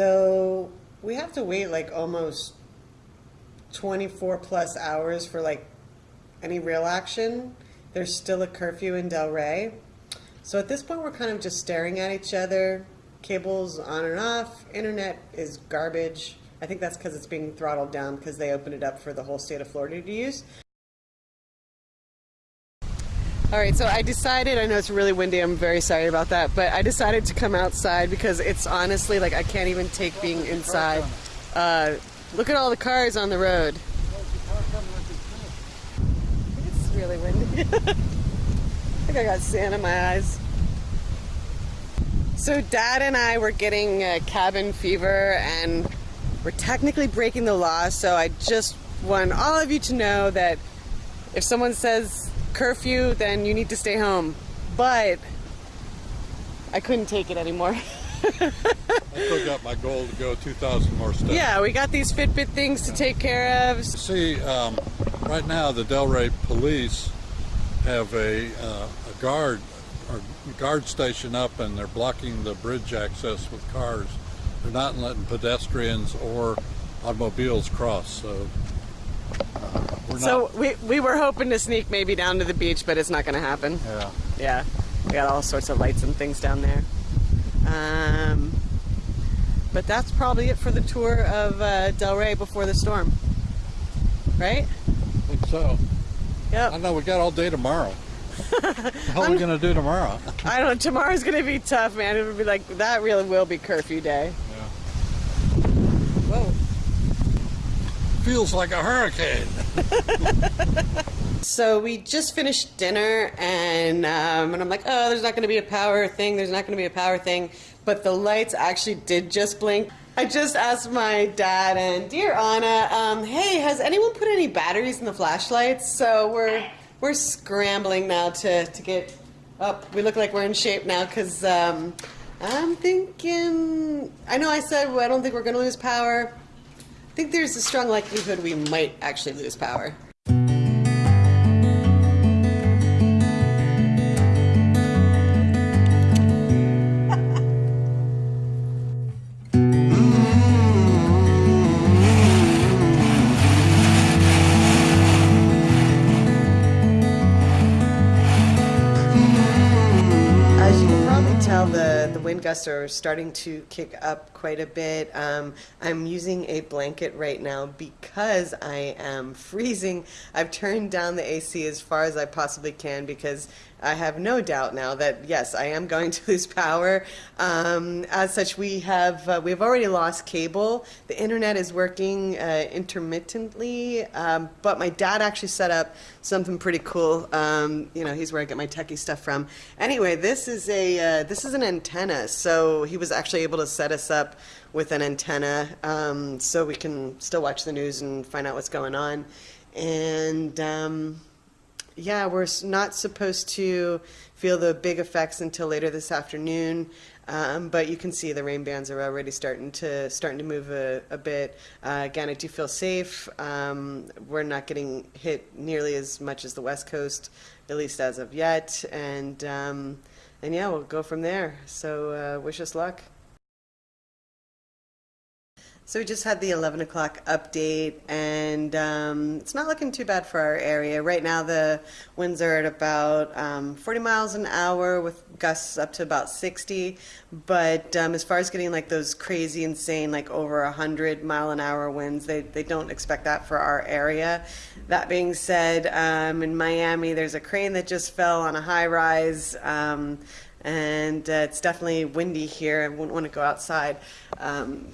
So we have to wait like almost 24 plus hours for like any real action. There's still a curfew in Delray. So at this point, we're kind of just staring at each other. Cables on and off. Internet is garbage. I think that's because it's being throttled down because they opened it up for the whole state of Florida to use. All right, so I decided, I know it's really windy, I'm very sorry about that, but I decided to come outside because it's honestly like I can't even take being inside. Uh, look at all the cars on the road. It's really windy. I think I got sand in my eyes. So dad and I were getting uh, cabin fever and we're technically breaking the law, so I just want all of you to know that if someone says curfew, then you need to stay home. But I couldn't take it anymore. I my goal to go 2,000 more steps. Yeah, we got these Fitbit things to take care of. See, um, right now the Delray police have a, uh, a guard or guard station up and they're blocking the bridge access with cars. They're not letting pedestrians or automobiles cross. So so we, we were hoping to sneak maybe down to the beach, but it's not going to happen. Yeah. Yeah. We got all sorts of lights and things down there. Um, but that's probably it for the tour of uh, Delray before the storm. Right? I think so. Yep. I know we got all day tomorrow. How are we going to do tomorrow? I don't know. Tomorrow's going to be tough, man. It would be like, that really will be curfew day. Yeah. Whoa feels like a hurricane. so we just finished dinner, and um, and I'm like, oh, there's not going to be a power thing. There's not going to be a power thing. But the lights actually did just blink. I just asked my dad and dear Anna, um, hey, has anyone put any batteries in the flashlights? So we're we're scrambling now to to get up. We look like we're in shape now because um, I'm thinking. I know I said well, I don't think we're going to lose power. I think there's a strong likelihood we might actually lose power. Wind gusts are starting to kick up quite a bit. Um, I'm using a blanket right now because I am freezing. I've turned down the AC as far as I possibly can because I have no doubt now that yes, I am going to lose power. Um, as such, we have uh, we've already lost cable. The internet is working uh, intermittently, um, but my dad actually set up something pretty cool. Um, you know, he's where I get my techie stuff from. Anyway, this is a uh, this is an antenna. So he was actually able to set us up with an antenna, um, so we can still watch the news and find out what's going on. And um, yeah, we're not supposed to feel the big effects until later this afternoon. Um, but you can see the rain bands are already starting to starting to move a, a bit. Uh, again, I do feel safe. Um, we're not getting hit nearly as much as the West Coast, at least as of yet. And um, and yeah, we'll go from there. So uh, wish us luck. So we just had the 11 o'clock update, and um, it's not looking too bad for our area. Right now, the winds are at about um, 40 miles an hour with gusts up to about 60. But um, as far as getting like those crazy, insane, like over 100 mile an hour winds, they, they don't expect that for our area. That being said, um, in Miami, there's a crane that just fell on a high rise um, and uh, it's definitely windy here. I wouldn't want to go outside. Um,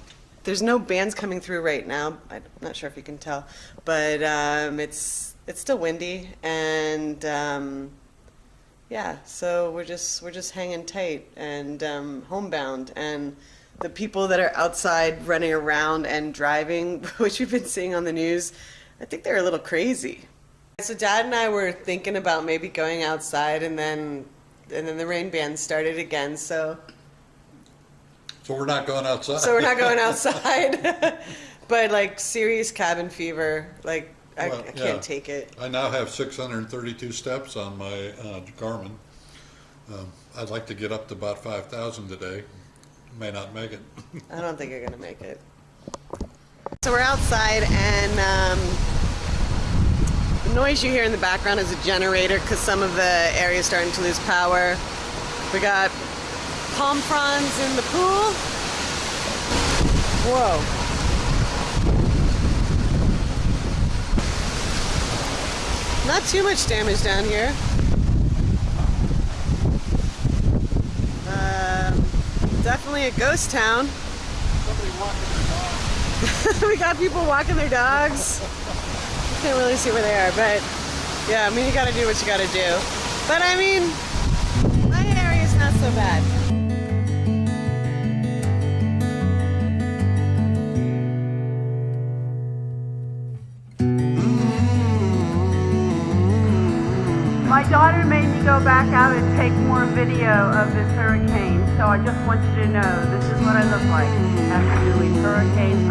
there's no bands coming through right now. I'm not sure if you can tell, but um, it's it's still windy and um, yeah. So we're just we're just hanging tight and um, homebound and the people that are outside running around and driving, which we've been seeing on the news, I think they're a little crazy. So Dad and I were thinking about maybe going outside and then and then the rain band started again. So so we're not going outside. So we're not going outside. but like serious cabin fever, like I, well, I can't yeah. take it. I now have 632 steps on my uh, Garmin. Um, I'd like to get up to about 5,000 today. may not make it. I don't think you're gonna make it. So we're outside, and um, the noise you hear in the background is a generator because some of the area is starting to lose power. We got palm fronds in the pool. Whoa. Not too much damage down here. Um, definitely a ghost town. we got people walking their dogs. Can't really see where they are, but yeah, I mean, you gotta do what you gotta do. But I mean, my area's not so bad. Daughter made me go back out and take more video of this hurricane, so I just want you to know this is what I look like. After doing hurricane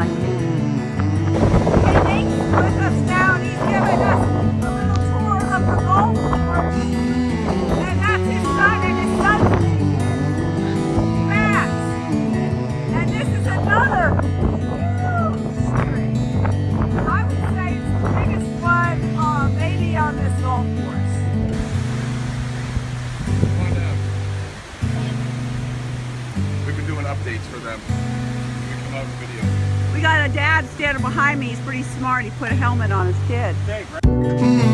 a dad standing behind me. He's pretty smart. He put a helmet on his kid.